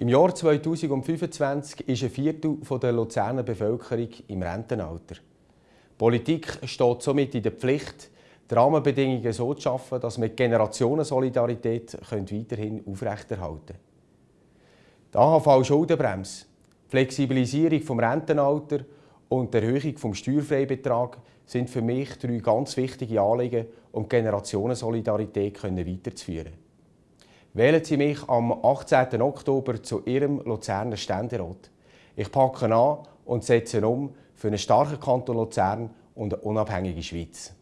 Im Jahr 2025 ist ein Viertel der Luzerner Bevölkerung im Rentenalter. Die Politik steht somit in der Pflicht, die Rahmenbedingungen so zu schaffen, dass wir die Generationensolidarität weiterhin aufrechterhalten können. Die AHV-Schuldenbremse, die Flexibilisierung des Rentenalters und die Erhöhung des Steuerfreibetrags sind für mich drei ganz wichtige Anliegen, um die Generationensolidarität weiterzuführen. Wählen Sie mich am 18. Oktober zu Ihrem Luzerner Ständerat. Ich packe an und setze um für einen starken Kanton Luzern und eine unabhängige Schweiz.